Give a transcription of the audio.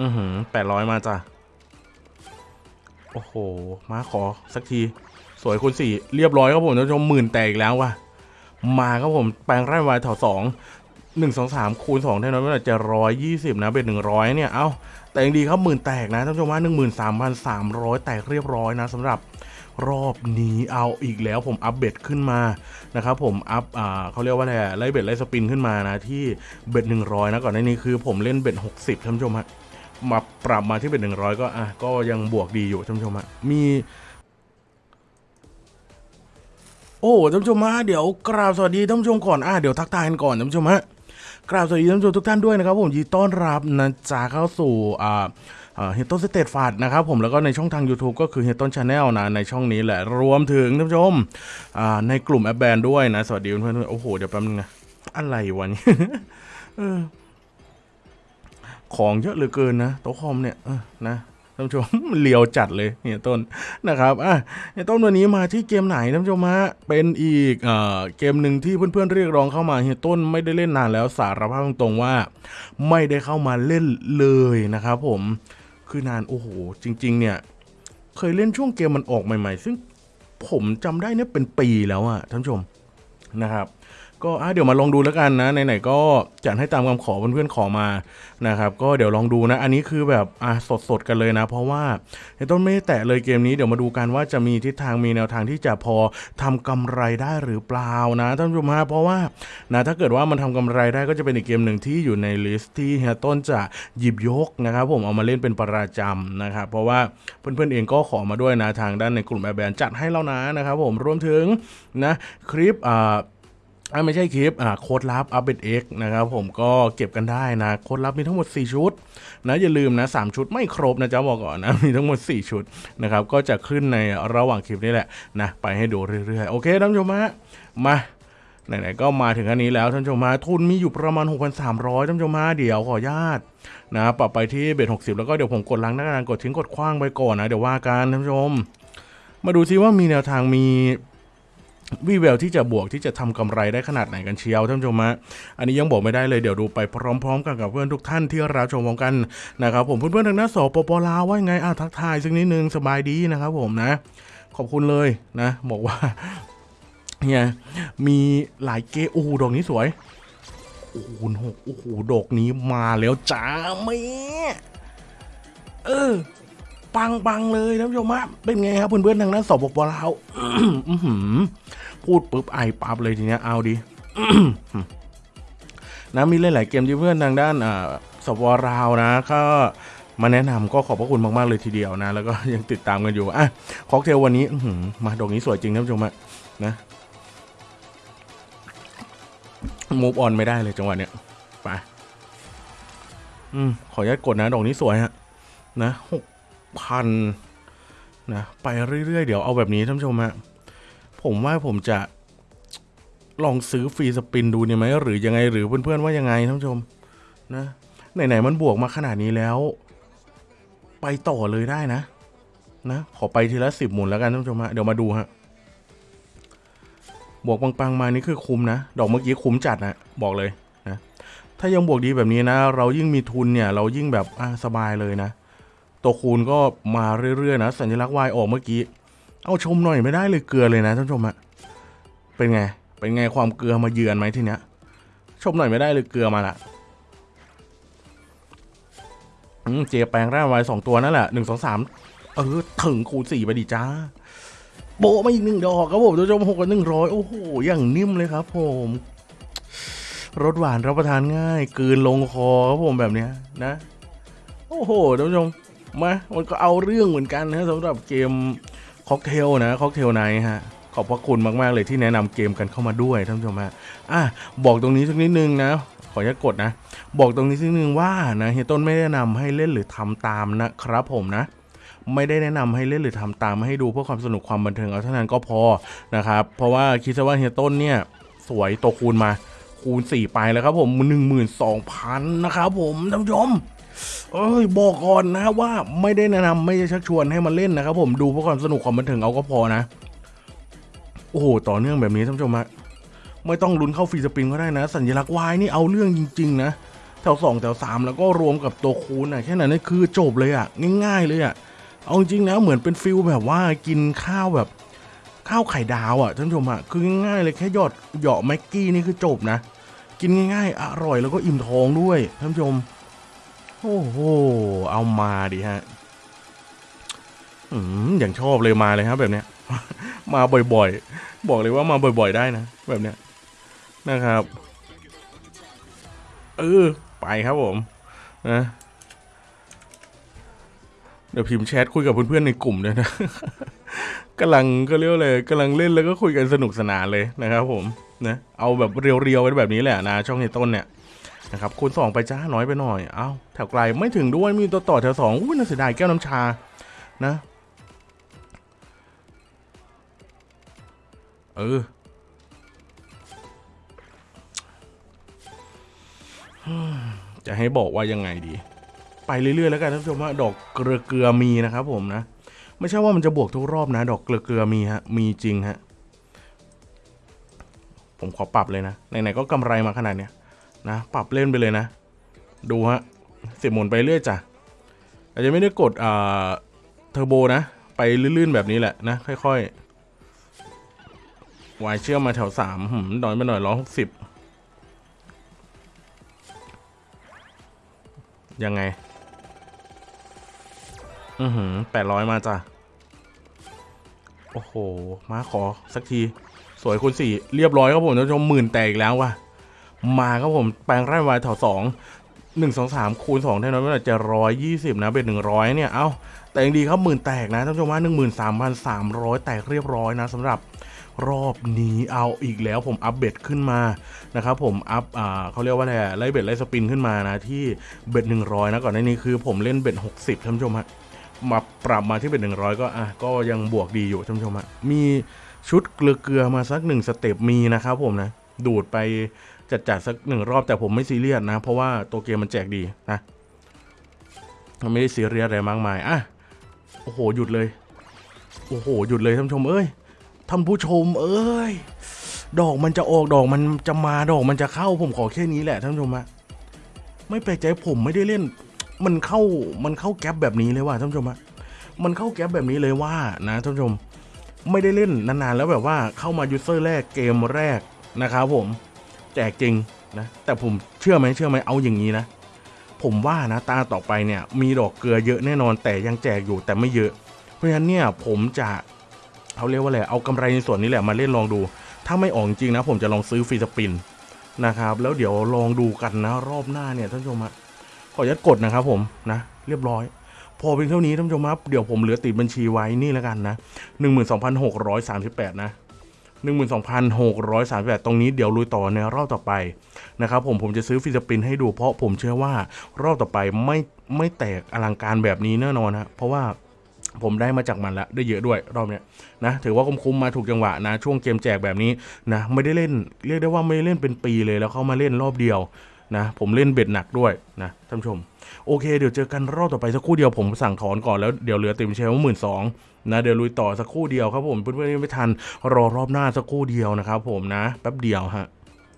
อือหือแปดร้อยมาจ้ะ โอ้โห มาขอสักที สวยคุณสี่เรียบร้อยครับผมท่านผู้ชมหมื่นแตกอีกแล้วว่ะ มาครับผมแปลงร่างวายแถวสองหนึ่งสองสามคูณสองเท่านั้นไม่ได้จะร้อยยี่สิบนะเป็นหนึ่งร้อยเนี่ย เอ้า แต่ยังดีครับหมื่นแตกนะท่านผู้ชมว่าหนึ่งหมื่นสามพันสามร้อยแตกเรียบร้อยนะสำหรับรอบนี้เอาอีกแล้วผมอัปเบ็ดขึ้นมานะครับผมอัพอ่าเขาเรียกว่าอะไรอะไล่เบ็ดไล่สปินขึ้นมานะที่bet หนึ่งร้อยนะก่อนหน้านี้คือผมเล่น bet หกสิบท่านผู้ชมฮะ มาปรับมาที่ bet หนึ่งร้อยก็อะก็ยังบวกดีอยู่ท่านผู้ชมฮะมี โอ้ท่านผู้ชมฮะเดี๋ยวกราบสวัสดีท่านผู้ชมก่อนอะเดี๋ยวทักทายกันก่อนท่านผู้ชมฮะกราบสวัสดีท่านผู้ชมทุกท่านด้วยนะครับผมยินดีต้อนรับนะจ๊ะเข้าสู่อ่าเฮียต้นสเตตฟาดนะครับผมแล้วก็ในช่องทาง YouTube ก็คือเฮียต้น channel นะ ในช่องนี้แหละ รวมถึงท่านผู้ชมอ่าในกลุ่มแอปแบนด้วยนะ สวัสดีเพื่อนๆโอ้โห เดี๋ยวแป๊บนึงนะอะไรวะเนี่ย ของเยอะเหลือเกินนะโต๊ะคอมเนี่ยนะท่านผู้ชมเลียวจัดเลยเนี่ยต้นนะครับอะไอ้ต้นวันนี้มาที่เกมไหนท่านผู้ชมฮะเป็นอีกเอ่อเกมหนึ่งที่เพื่อนๆเรียกร้องเข้ามาเฮียต้นไม่ได้เล่นนานแล้วสารภาพตรงๆว่า ไม่ได้เข้ามาเล่นเลยนะครับผมคือนานโอ้โหจริง ๆ เนี่ยเคยเล่นช่วงเกมมันออกใหม่ ๆ ซึ่งผมจำได้เนี่ยเป็นปีแล้วอะท่านผู้ชมนะครับ ก็เดี๋ยวมาลองดูแล้วกันนะไหนๆก็จัดให้ตามคำขอเพื่อนๆขอมานะครับก็เดี๋ยวลองดูนะ อันนี้คือแบบอะสดๆกันเลยนะ เพราะว่าเฮียต้นไม่ได้แตะเลยเกมนี้เดี๋ยวมาดูกันว่าจะมีทิศทางมีแนวทางที่จะพอทำกำไรได้หรือเปล่านะท่านผู้ชมฮะเพราะว่านะถ้าเกิดว่ามันทำกำไรได้ก็จะเป็นอีกเกมหนึ่งที่อยู่ใน list ที่เฮียต้นจะหยิบยกนะครับ ผมเอามาเล่นเป็นประจำนะครับเพราะว่าเพื่อนๆเองก็ขอมาด้วยนะทางด้านในกลุ่มแอร์แบนจัดให้แล้วนะนะครับผมรวมถึงนะคลิปอ่า ไม่ใช่คลิปอ่าโค้ดลับ u p เ e X นะครับผมก็เก็บกันได้นะโค้ดลับมีทั้งหมด 4 ชุดนะอย่าลืมนะ 3 ชุดไม่ครบนะจ๊ะบอกก่อนนะมีทั้งหมด 4 ชุดนะครับก็จะขึ้นในระหว่างคลิปนี่แหละนะไปให้ดูเรื่อยๆ โอเคท่านผู้ชมฮะมาไหนๆก็มาถึงอันนี้แล้วท่านผู้ชมฮะทุนมีอยู่ประมาณ 6,300ท่านผู้ชมฮะเดี๋ยวขออนุญาตนะปรับไปที่เบ็ด60 แล้วก็เดี๋ยวผมกดล้างหน้ากานกดทิ้งกดคว้างไปก่อนนะเดี๋ยวว่ากันท่านผู้ชม มาดูซิว่ามีแนวทางมี วีแววที่จะบวกที่จะทำกำไรได้ขนาดไหนกันเชียวท่านผู้ชมฮะอันนี้ยังบอกไม่ได้เลยเดี๋ยวดูไปพร้อมๆ กันกับเพื่อนทุกท่านที่รับชมกันนะครับผมเพื่อนๆทางหน้าสปปลาวว่าไงอะทักทายสักนิดนึงสบายดีนะครับผมนะ ขอบคุณเลยนะ บอกว่าเนี่ยมีหลายเกโอ้ดอกนี้สวยโอ้โหหกโอ้โหดอกนี้มาแล้วจ้าแม่เออ ปังปังๆเลยท่านผู้ชมฮะเป็นไงครับเพื่อนๆทางนั้นสปปลาวอื้อหือพูดปุ๊บไอปั๊บเลยทีเนี้ยเอาดินะมีหลายๆเกมที่เพื่อนทางด้านอ่าสปปลาวนะก็มาแนะนำก็ขอบพระคุณมาก ๆ เลยทีเดียวนะ แล้วก็ยังติดตามกันอยู่อะค็อกเทลวันนี้มาดอกนี้สวยจริงท่านผู้ชมะนะ move on ไม่ได้เลยจังหวะเนี้ยไปอืมขออนุญาตกดนะ ดอกนี้สวยฮะนะหก พันนะไปเรื่อยๆ เดี๋ยวเอาแบบนี้ท่านผู้ชมฮะผมว่าผมจะลองซื้อ free spin ดูเนี่ยไหมหรือยังไงหรือเพื่อนๆว่ายังไงท่านผู้ชมนะไหนๆมันบวกมาขนาดนี้แล้ว ไปต่อเลยได้นะ นะขอไปทีละสิบหมุนแล้วกันท่านผู้ชมฮะเดี๋ยวมาดูฮะบวกปังๆมานี่คือคุ้มนะ ดอกเมื่อกี้คุ้มจัดนะบอกเลยนะถ้ายังบวกดีแบบนี้นะ เรายิ่งมีทุนเนี่ย เรายิ่งแบบอะสบายเลยนะ ตัวคูณก็มาเรื่อยๆนะสัญลักษณ์ Y ออกเมื่อกี้ เอาชมหน่อยไม่ได้เลยเกลือเลยนะท่านผู้ชมอะเป็นไง เป็นไงความเกลือมาเยือนไหมทีเนี้ย ชมหน่อยไม่ได้เลยเกลือมาละเจแปลงร่างไว้สองตัวนั่นแหละหนึ่งสองสามเออถึงคูณสี่ไปดิจ้า โบมาอีกหนึ่งดอกครับผมท่านผู้ชมหกกับหนึ่งร้อยโอ้โหอย่างนิ่มเลยครับ ผมรสหวานรับประทานง่ายกลืนลงคอครับผมแบบเนี้ยนะ โอ้โหท่านผู้ชม มามันก็เอาเรื่องเหมือนกันนะสำหรับเกมค็อกเทลนะค็อกเทลไนฮะขอบพระคุณมากๆเลยที่แนะนำเกมกันเข้ามาด้วยท่านผู้ชมฮะอะบอกตรงนี้สักนิดนึงนะ ขออนุญาตกดนะ บอกตรงนี้สักนิดนึงว่านะเฮียต้นไม่ได้แนะนำให้เล่นหรือทำตามนะครับผมนะ ไม่ได้แนะนำให้เล่นหรือทำตามให้ดูเพื่อความสนุกความบันเทิงเอาเท่านั้นก็พอนะครับเพราะว่าคิดซะว่าเฮียต้นเนี่ยสวยตัวคูณมาคูณ 4 ไปแล้วครับผม 12,000 นะครับผมท่านผู้ชม เอ้ยบอกก่อนนะว่าไม่ได้แนะนำไม่ได้ชักชวนให้มาเล่นนะครับผมดูเพื่อความสนุกความบันเทิงเอาก็พอนะ โอ้โหต่อเนื่องแบบนี้ท่านผู้ชมฮะไม่ต้องลุ้นเข้า free spin ก็ได้นะ สัญลักษณ์วายนี่เอาเรื่องจริง ๆ นะ แถวสองแถวสามแล้วก็รวมกับตัวคูณอะแค่นั้นนี่คือจบเลยอะง่ายๆเลยอะเอาจริงนะเหมือนเป็น feel แบบว่ากินข้าวแบบข้าวไข่ดาวอะท่านผู้ชมอะคือง่ายๆเลยแค่หยอดเหยาะแม็กกี้นี่คือจบนะ กินง่ายๆ อร่อยแล้วก็อิ่มท้องด้วยท่านผู้ชม โอ้โห เอามาดิฮะ อืมอย่างชอบเลยมาเลยครับ แบบเนี้ย มาบ่อยๆ บอกเลยว่ามาบ่อยๆได้นะ แบบเนี้ย นะครับ เออ ไปครับผม นะเดี๋ยวพิมพ์แชทคุยกับเพื่อนๆในกลุ่มด้วยนะกำลังก็เรียกเลยกำลังเล่นแล้วก็คุยกันสนุกสนานเลยนะครับผมนะเอาแบบเรียวๆไว้แบบนี้แหละนะช่องในต้นเนี่ย นะครับคูณสองไปจ้าน้อยไปหน่อยเอาแถวไกลไม่ถึงด้วยมีตัวต่อแถวสองอุ้ยน่าเสียดายแก้วน้ำชานะเออจะให้บอกว่ายังไงดี ไปเรื่อยๆแล้วกันท่านผู้ชมว่าดอกเกลือเกลือมีนะครับผมนะ ไม่ใช่ว่ามันจะบวกทุกรอบนะ ดอกเกลือเกลือมีฮะมีจริงฮะผมขอปรับเลยนะไหนๆก็กำไรมาขนาดเนี้ย นะ ปรับเล่นไปเลยนะ ดูฮะเสียบหมุนไปเรื่อยจ้ะอาจจะไม่ได้กดอ่าเทอร์โบนะ ไปลื่นๆแบบนี้แหละนะ ค่อยๆวายเชื่อมมาแถวสามหืมดอยไปหน่อยร้อยหกสิบยังไง อือหือแปดร้อยมาจ้ะ โอ้โห มาขอสักที สวยคุณสี่เรียบร้อยครับผมท่านผู้ชมหมื่นแตกอีกแล้วว่ะ มาครับผมแปลงร่างวายแถวสองหนึ่งสองสามคูณสองเท่านั้นไม่ได้จะร้อยยี่สิบนะเป็นหนึ่งร้อยเนี่ยเอ้าแต่ยังดีครับหมื่นแตกนะท่านผู้ชมว่าหนึ่งหมื่นสามพันสามร้อยแตกเรียบร้อยนะสำหรับรอบนี้เอาอีกแล้วผมอัปเบ็ดขึ้นมานะครับผมอัพอ่าเขาเรียกว่าอะไรไล่เบ็ดไล่สปินขึ้นมานะที่เบ็ดหนึ่งร้อยนะก่อนหน้านี้คือผมเล่นเบ็ดหกสิบท่านผู้ชมฮะมาปรับมาที่เป็นหนึ่งร้อยก็อะก็ยังบวกดีอยู่ท่านผู้ชมฮะมีชุดเกลือเกลือมาสักหนึ่งสเต็ปมีนะครับผมนะดูดไป จัดจัดๆสักหนึ่งรอบแต่ผมไม่ซีเรียสนะ เพราะว่าตัวเกมมันแจกดีนะไม่ได้ซีเรียสอะไรมากมายอะโอ้โหหยุดเลย โอ้โหหยุดเลยท่านผู้ชมเอ้ยท่านผู้ชม เอ้ยดอกมันจะออกดอกมันจะมาดอกมันจะเข้าผมขอแค่นี้แหละท่านผู้ชมฮะไม่แปลกใจผมไม่ได้เล่น มันเข้ามันเข้าแก๊ปแบบนี้เลยว่ะท่านผู้ชมฮะมันเข้าแก๊ปแบบนี้เลยว่านะท่านผู้ชม ไม่ได้เล่นนานๆแล้วแบบว่าเข้ามายูเซอร์แรกเกมแรกนะครับผม แจกจริงนะแต่ผมเชื่อไหมเชื่อไหมเอาอย่างนี้นะ ผมว่านะตาต่อไปเนี่ยมีดอกเกลือเยอะแน่นอนแต่ยังแจกอยู่แต่ไม่เยอะ เพราะฉะนั้นเนี่ยผมจะเขาเรียกว่าอะไรเอากำไรในส่วนนี้แหละมาเล่นลองดู ถ้าไม่ออกจริงนะ ผมจะลองซื้อฟรีสปินนะครับ แล้วเดี๋ยวลองดูกันนะ รอบหน้าเนี่ยท่านผู้ชมฮะขออนุญาตกดนะครับผมนะ เรียบร้อย พอเพียงเท่านี้ท่านผู้ชมครับเดี๋ยวผมเหลือติดบัญชีไว้นี่แล้วกันนะหนึ่งหมื่นสองพันหกร้อยสามสิบแปดนะ หนึ่งหมื่นสองพันหกร้อยสามแปดตรงนี้เดี๋ยวลุยต่อในรอบต่อไปนะครับผมผมจะซื้อฟิสปินให้ดูเพราะผมเชื่อว่ารอบต่อไปไม่ไม่แตกอลังการแบบนี้แน่นอนนะเพราะว่าผมได้มาจากมันแล้วได้เยอะด้วยรอบเนี้ยนะถือว่าคุ้มๆมาถูกจังหวะนะ ช่วงเกมแจกแบบนี้นะไม่ได้เล่นเรียกได้ว่าไม่ได้เล่นเป็นปีเลยแล้วเข้ามาเล่นรอบเดียว นะผมเล่นเบ็ดหนักด้วยนะท่านผู้ชม โอเคเดี๋ยวเจอกันรอบต่อไปสักครู่เดียวผมสั่งถอนก่อนแล้วเดี๋ยวเหลือติมเชลหมื่นสองนะเดี๋ยวลุยต่อสักครู่เดียวครับผมเพื่อนๆไม่ทันรอรอบหน้าสักครู่เดียวนะครับผมนะแป๊บเดียวฮะ